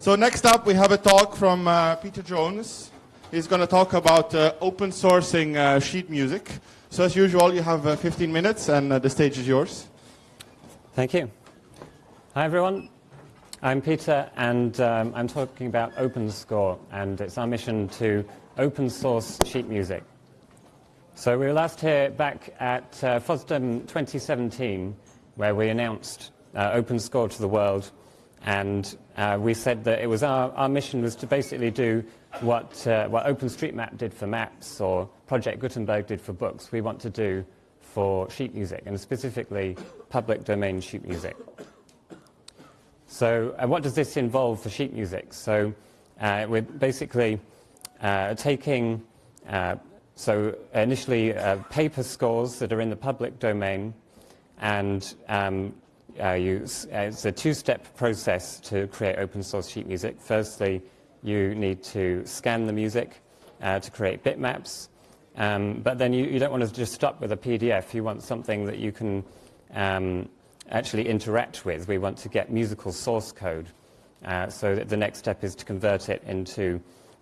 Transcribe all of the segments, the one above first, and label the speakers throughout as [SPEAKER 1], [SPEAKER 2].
[SPEAKER 1] So next up, we have a talk from uh, Peter Jones. He's going to talk about uh, open sourcing uh, sheet music. So as usual, you have uh, 15 minutes, and uh, the stage is yours.
[SPEAKER 2] Thank you. Hi, everyone. I'm Peter, and um, I'm talking about OpenScore, and it's our mission to open source sheet music. So we were last here back at uh, FOSDEM 2017, where we announced OpenScore to the world and uh, we said that it was our, our mission was to basically do what, uh, what OpenStreetMap did for maps or Project Gutenberg did for books. We want to do for sheet music, and specifically public domain sheet music. So uh, what does this involve for sheet music? So uh, we're basically uh, taking, uh, so initially paper scores that are in the public domain and um, uh, you, uh, it's a two-step process to create open source sheet music. Firstly, you need to scan the music uh, to create bitmaps, um, but then you, you, don't want to just stop with a PDF. You want something that you can um, actually interact with. We want to get musical source code. Uh, so that the next step is to convert it into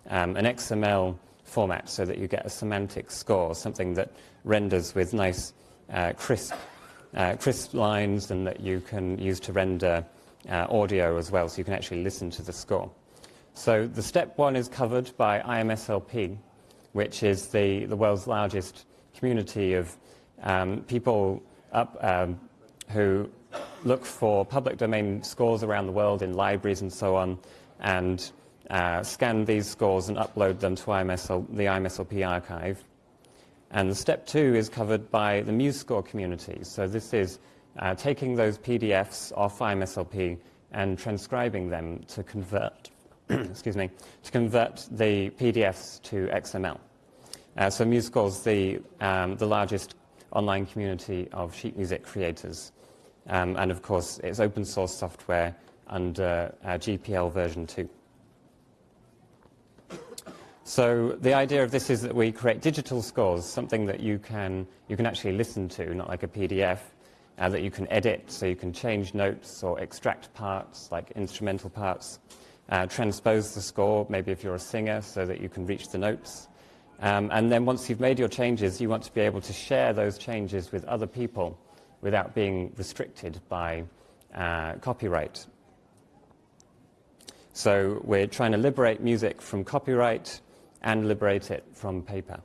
[SPEAKER 2] um, an XML format so that you get a semantic score, something that renders with nice, uh, crisp uh, crisp lines and that you can use to render uh, audio as well, so you can actually listen to the score. So the step one is covered by IMSLP, which is the, the world's largest community of um, people up, um, who look for public domain scores around the world in libraries and so on, and uh, scan these scores and upload them to IMSL, the IMSLP archive. And step two is covered by the MuseScore community. So this is uh, taking those PDFs off IMSLP and transcribing them to convert, excuse me, to convert the PDFs to XML. Uh, so MuseScore is the, um, the largest online community of sheet music creators. Um, and of course, it's open source software under uh, GPL version 2. So the idea of this is that we create digital scores, something that you can, you can actually listen to, not like a PDF, uh, that you can edit, so you can change notes or extract parts, like instrumental parts, uh, transpose the score, maybe if you're a singer, so that you can reach the notes. Um, and then once you've made your changes, you want to be able to share those changes with other people without being restricted by uh, copyright. So we're trying to liberate music from copyright, and liberate it from paper.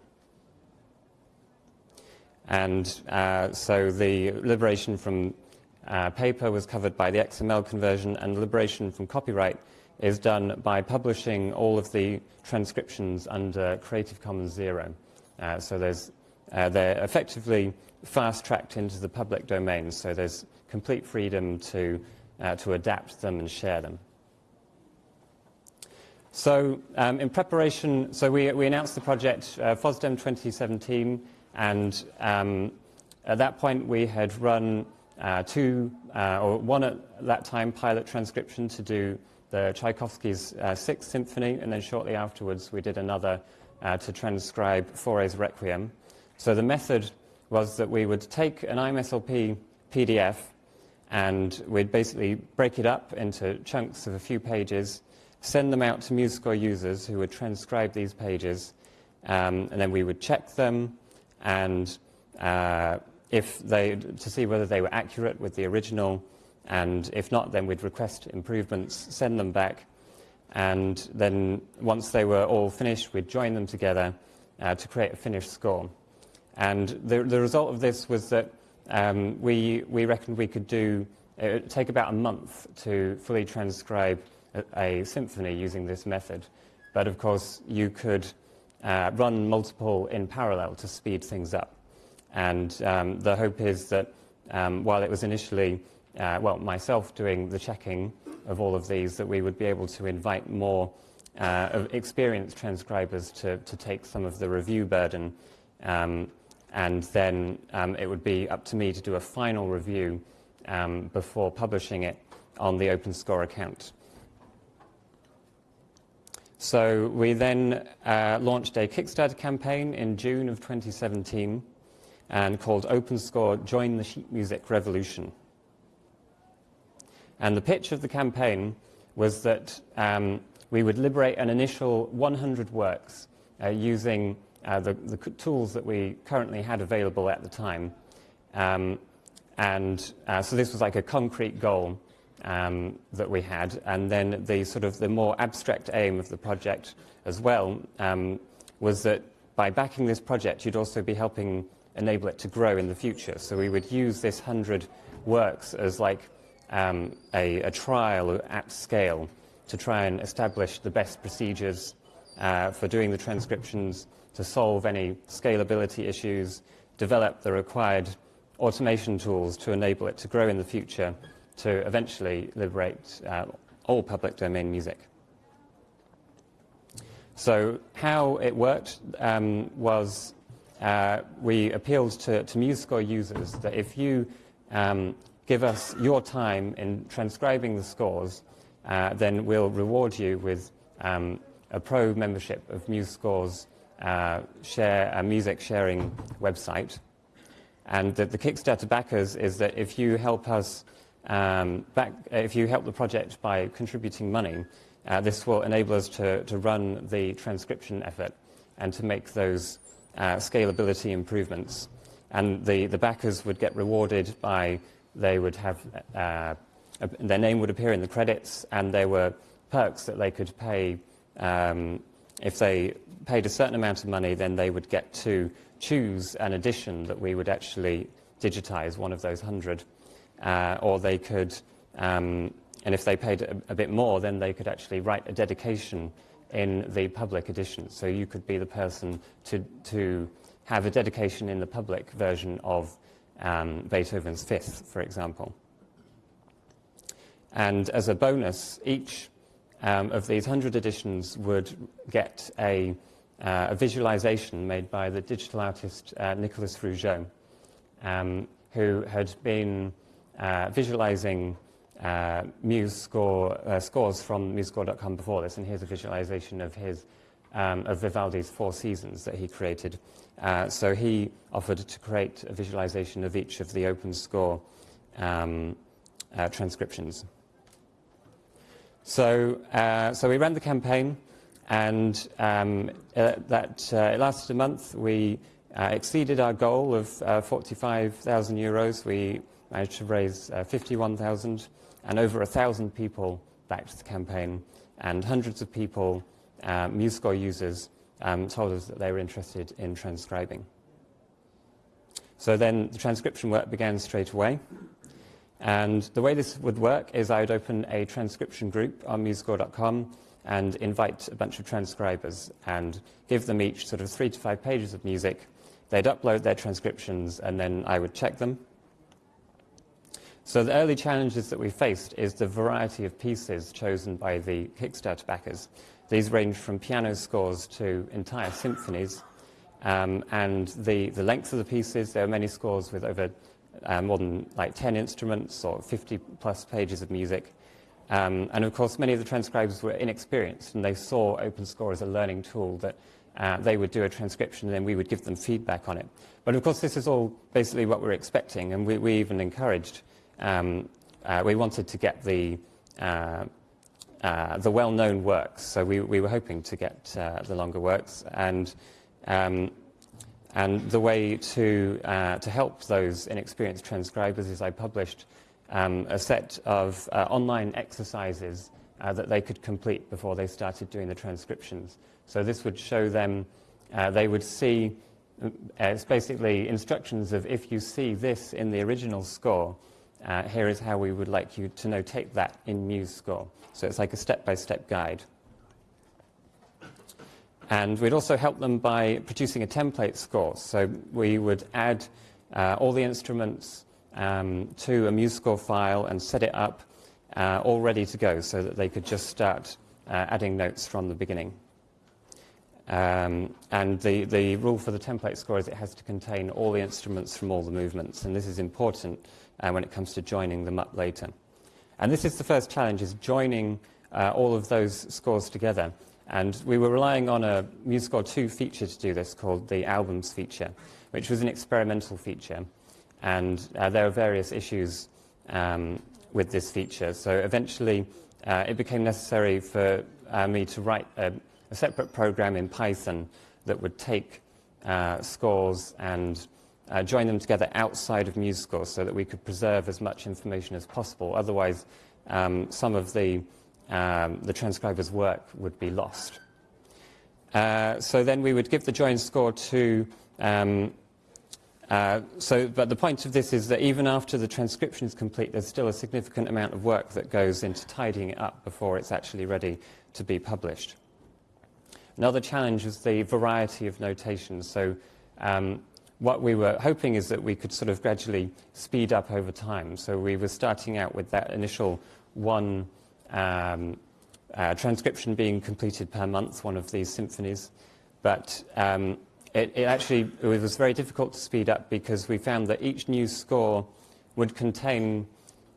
[SPEAKER 2] And uh, so the liberation from uh, paper was covered by the XML conversion, and liberation from copyright is done by publishing all of the transcriptions under Creative Commons Zero. Uh, so uh, they're effectively fast-tracked into the public domain, so there's complete freedom to, uh, to adapt them and share them. So um, in preparation, so we, we announced the project uh, FOSDEM 2017, and um, at that point we had run uh, two, uh, or one at that time, pilot transcription to do the Tchaikovsky's uh, Sixth Symphony, and then shortly afterwards we did another uh, to transcribe Fauré's Requiem. So the method was that we would take an IMSLP PDF and we'd basically break it up into chunks of a few pages, send them out to MuseScore users who would transcribe these pages, um, and then we would check them, and uh, if they, to see whether they were accurate with the original, and if not, then we'd request improvements, send them back, and then once they were all finished, we'd join them together uh, to create a finished score. And the, the result of this was that um, we, we reckoned we could do, it would take about a month to fully transcribe a, symphony using this method. But of course, you could uh, run multiple in parallel to speed things up. And um, the hope is that um, while it was initially, uh, well, myself doing the checking of all of these, that we would be able to invite more uh, experienced transcribers to, to take some of the review burden. Um, and then um, it would be up to me to do a final review um, before publishing it on the OpenScore account. So we then uh, launched a Kickstarter campaign in June of 2017 and called OpenScore Join the Sheet Music Revolution. And the pitch of the campaign was that um, we would liberate an initial 100 works uh, using uh, the, the, tools that we currently had available at the time. Um, and uh, so this was like a concrete goal um, that we had. And then the sort of the more abstract aim of the project as well um, was that by backing this project, you'd also be helping enable it to grow in the future. So we would use this 100 works as like um, a, a, trial at scale to try and establish the best procedures uh, for doing the transcriptions, to solve any scalability issues, develop the required automation tools to enable it to grow in the future, to eventually liberate uh, all public domain music. So how it worked um, was uh, we appealed to, to MuseScore users that if you um, give us your time in transcribing the scores, uh, then we'll reward you with um, a pro membership of MuseScore's uh, share, a music sharing website. And the, the, Kickstarter backers is that if you help us um, back, if you help the project by contributing money, uh, this will enable us to, to run the transcription effort and to make those uh, scalability improvements. And the, the backers would get rewarded by, they would have, uh, a, their name would appear in the credits and there were perks that they could pay. Um, if they paid a certain amount of money, then they would get to choose an edition that we would actually digitize, one of those hundred. Uh, or they could, um, and if they paid a, a bit more, then they could actually write a dedication in the public edition. So you could be the person to, to have a dedication in the public version of um, Beethoven's Fifth, for example. And as a bonus, each um, of these 100 editions would get a, uh, a, visualization made by the digital artist uh, Nicolas Rougeot, um, who had been uh, visualizing uh, Muse score, uh, scores from musescore.com before this, and here's a visualization of his um, of Vivaldi's Four Seasons that he created. Uh, so he offered to create a visualization of each of the open score um, uh, transcriptions. So, uh, so we ran the campaign, and um, uh, that it lasted a month. We exceeded our goal of 45,000 euros. We managed to raise 51,000 and over a thousand people backed the campaign, and hundreds of people, uh, MuseScore users, um, told us that they were interested in transcribing. So then the transcription work began straight away. And the way this would work is I would open a transcription group on musescore.com and invite a bunch of transcribers and give them each sort of three to five pages of music. They'd upload their transcriptions and then I would check them so the early challenges that we faced is the variety of pieces chosen by the Kickstarter backers. These range from piano scores to entire symphonies. Um, and the, the length of the pieces, there are many scores with over uh, more than like 10 instruments or 50 plus pages of music. Um, and of course, many of the transcribers were inexperienced and they saw OpenScore as a learning tool that uh, they would do a transcription and then we would give them feedback on it. But of course, this is all basically what we're expecting and we, we even encouraged um, uh, we wanted to get the, uh, uh, the well-known works. So we, we were hoping to get uh, the longer works. And, um, and the way to, uh, to help those inexperienced transcribers is I published um, a set of uh, online exercises that they could complete before they started doing the transcriptions. So this would show them, they would see, it's basically instructions of if you see this in the original score, uh, here is how we would like you to notate that in MuseScore. So it's like a step-by-step -step guide. And we'd also help them by producing a template score. So we would add uh, all the instruments um, to a MuseScore file and set it up uh, all ready to go so that they could just start uh, adding notes from the beginning. Um, and the, the rule for the template score is it has to contain all the instruments from all the movements. And this is important uh, when it comes to joining them up later. And this is the first challenge, is joining uh, all of those scores together. And we were relying on a MuseScore 2 feature to do this called the Albums feature, which was an experimental feature. And uh, there are various issues um, with this feature. So eventually, uh, it became necessary for uh, me to write a, a, separate program in Python that would take uh, scores and uh, join them together outside of MuseScore so that we could preserve as much information as possible. Otherwise, um, some of the, um, the transcriber's work would be lost. Uh, so then we would give the join score to um, uh, so, but the point of this is that even after the transcription is complete, there's still a significant amount of work that goes into tidying it up before it's actually ready to be published. Another challenge is the variety of notations. So, um, what we were hoping is that we could sort of gradually speed up over time. So, we were starting out with that initial one um, uh, transcription being completed per month, one of these symphonies. But um, it, it, actually it was very difficult to speed up because we found that each new score would contain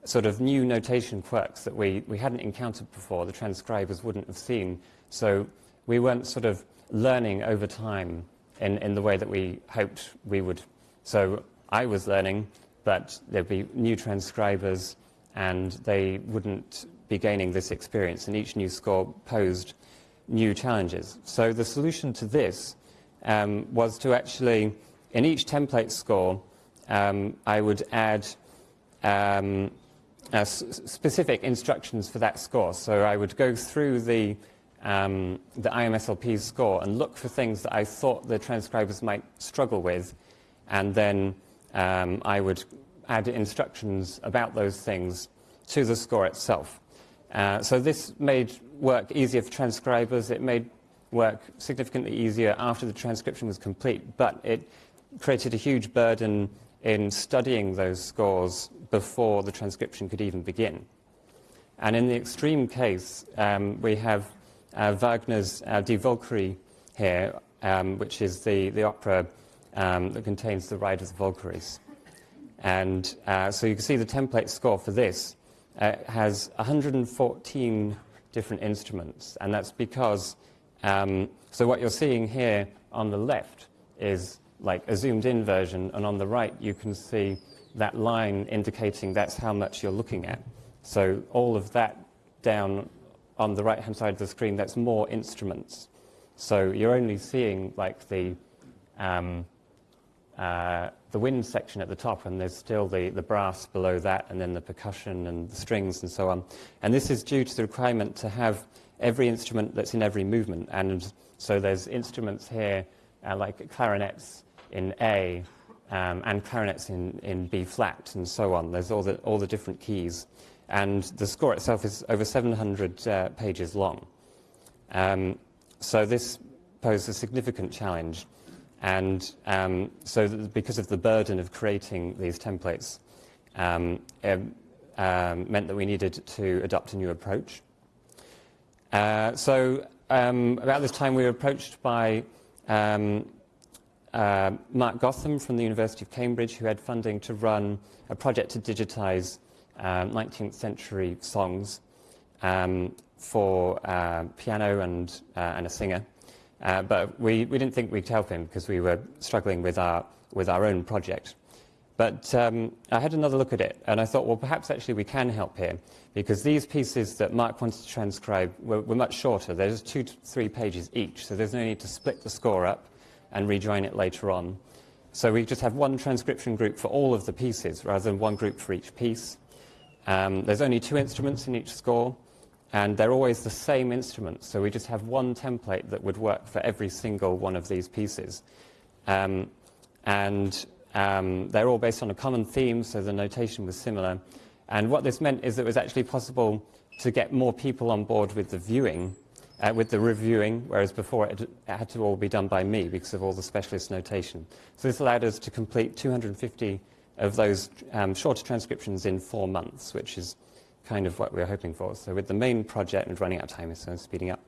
[SPEAKER 2] sort of new notation quirks that we, we hadn't encountered before, the transcribers wouldn't have seen. So we weren't sort of learning over time in, in the way that we hoped we would. So I was learning, but there'd be new transcribers and they wouldn't be gaining this experience, and each new score posed new challenges. So the solution to this um, was to actually, in each template score, um, I would add um, uh, specific instructions for that score. So I would go through the, um, the IMSLP score and look for things that I thought the transcribers might struggle with, and then um, I would add instructions about those things to the score itself. Uh, so this made work easier for transcribers. It made work significantly easier after the transcription was complete, but it created a huge burden in studying those scores before the transcription could even begin. And in the extreme case, um, we have Wagner's uh, Die Walküre here, um, which is the, the opera um, that contains the Ride of the Valkyries. And uh, so you can see the template score for this uh, has 114 different instruments, and that's because um, so what you're seeing here on the left is like a zoomed in version, and on the right you can see that line indicating that's how much you're looking at. So all of that down on the right hand side of the screen, that's more instruments. So you're only seeing like the, um, uh, the wind section at the top, and there's still the, the brass below that, and then the percussion and the strings and so on. And this is due to the requirement to have every instrument that's in every movement. And so there's instruments here uh, like clarinets in A um, and clarinets in, in B flat and so on. There's all the, all the different keys. And the score itself is over 700 uh, pages long. Um, so this poses a significant challenge. And um, so because of the burden of creating these templates, um, it um, meant that we needed to adopt a new approach. Uh, so um, about this time we were approached by um, uh, Mark Gotham from the University of Cambridge who had funding to run a project to digitize um, 19th century songs um, for uh, piano and, uh, and a singer. Uh, but we, we didn't think we'd help him because we were struggling with our, with our own project. But um, I had another look at it, and I thought, well, perhaps actually we can help here, because these pieces that Mark wanted to transcribe were, were much shorter. They're just two to three pages each, so there's no need to split the score up and rejoin it later on. So we just have one transcription group for all of the pieces, rather than one group for each piece. Um, there's only two instruments in each score, and they're always the same instruments, so we just have one template that would work for every single one of these pieces. Um, and um, they're all based on a common theme, so the notation was similar. And what this meant is it was actually possible to get more people on board with the viewing, uh, with the reviewing, whereas before it, it, had to all be done by me because of all the specialist notation. So this allowed us to complete 250 of those um, shorter transcriptions in four months, which is kind of what we were hoping for. So with the main project and running out of time, so speeding up,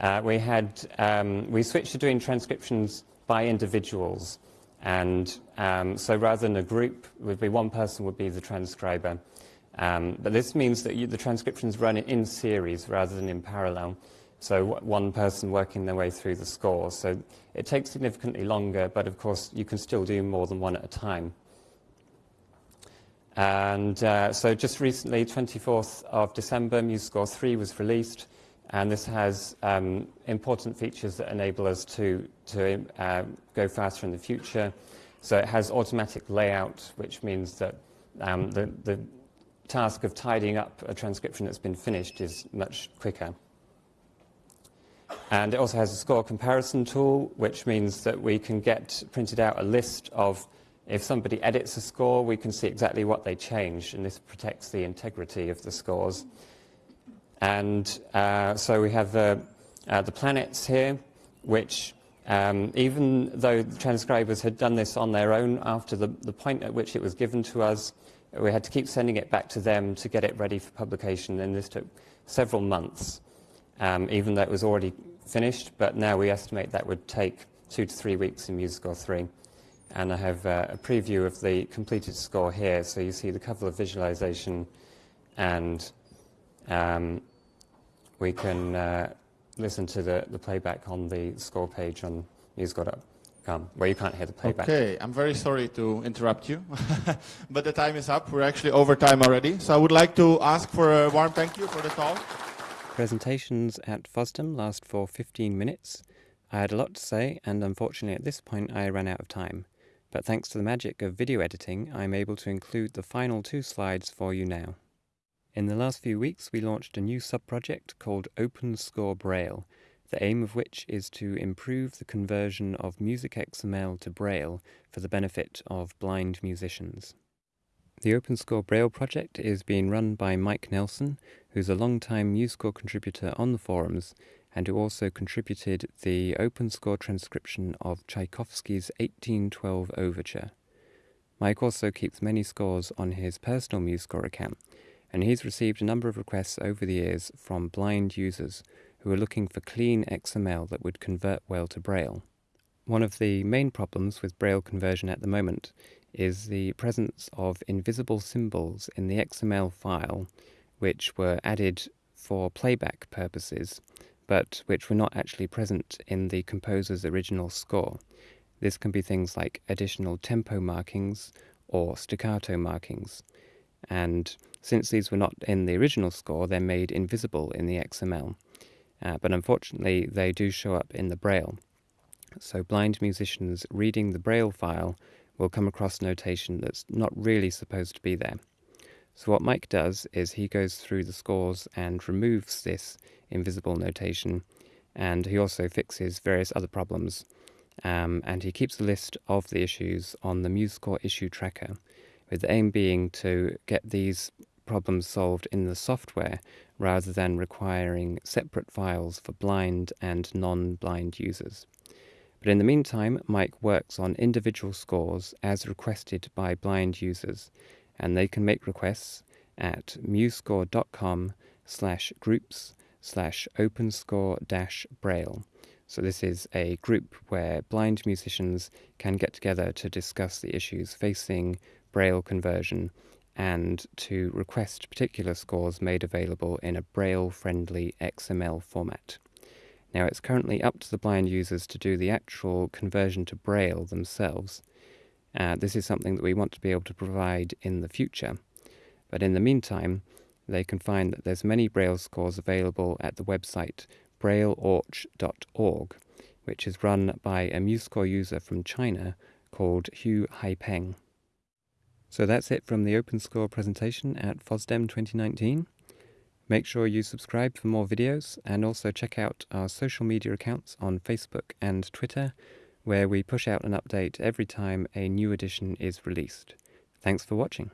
[SPEAKER 2] uh, we had um, we switched to doing transcriptions by individuals. And um, so rather than a group, would be one person would be the transcriber. Um, but this means that you, the transcriptions run in series rather than in parallel. So one person working their way through the score. So it takes significantly longer, but of course you can still do more than one at a time. And uh, so just recently, 24th of December, MuseScore 3 was released, and this has um, important features that enable us to, to uh, go faster in the future. So it has automatic layout, which means that um, the, the task of tidying up a transcription that's been finished is much quicker. And it also has a score comparison tool, which means that we can get printed out a list of if somebody edits a score, we can see exactly what they changed, and this protects the integrity of the scores. And uh, so we have the, uh, the planets here, which um, even though the transcribers had done this on their own after the, the point at which it was given to us, we had to keep sending it back to them to get it ready for publication, and this took several months, um, even though it was already finished, but now we estimate that would take two to three weeks in MuseScore 3. And I have uh, a preview of the completed score here, so you see the cover of visualization, and um, we can uh, listen to the, the playback on the score page on MuseScore.com come, where you can't hear the playback.
[SPEAKER 1] Okay, I'm very sorry to interrupt you, but the time is up. We're actually over time already. So I would like to ask for a warm thank you for the talk.
[SPEAKER 2] Presentations at FOSDEM last for 15 minutes. I had a lot to say, and unfortunately at this point I ran out of time. But thanks to the magic of video editing, I'm able to include the final two slides for you now. In the last few weeks, we launched a new sub-project called OpenScore Braille, the aim of which is to improve the conversion of music XML to Braille for the benefit of blind musicians. The OpenScore Braille project is being run by Mike Nelson, who's a long-time MuseScore contributor on the forums and who also contributed the open score transcription of Tchaikovsky's 1812 Overture. Mike also keeps many scores on his personal MuseScore account, and he's received a number of requests over the years from blind users who are looking for clean XML that would convert well to Braille. One of the main problems with Braille conversion at the moment is the presence of invisible symbols in the XML file which were added for playback purposes but which were not actually present in the composer's original score. This can be things like additional tempo markings or staccato markings. And since these were not in the original score, they're made invisible in the XML uh, but unfortunately they do show up in the Braille. So blind musicians reading the Braille file will come across notation that's not really supposed to be there. So what Mike does is he goes through the scores and removes this invisible notation, and he also fixes various other problems. Um, and he keeps a list of the issues on the MuseScore issue tracker, with the aim being to get these problems solved in the software rather than requiring separate files for blind and non-blind users. But in the meantime, Mike works on individual scores as requested by blind users, and they can make requests at musescore.com slash groups slash openscore dash braille. So this is a group where blind musicians can get together to discuss the issues facing braille conversion and to request particular scores made available in a Braille-friendly XML format. Now it's currently up to the blind users to do the actual conversion to Braille themselves. Uh, this is something that we want to be able to provide in the future. But in the meantime, they can find that there's many Braille scores available at the website brailleorch.org, which is run by a MuseScore user from China called Hu Haipeng. So that's it from the OpenScore presentation at FOSDEM 2019. Make sure you subscribe for more videos and also check out our social media accounts on Facebook and Twitter where we push out an update every time a new edition is released. Thanks for watching.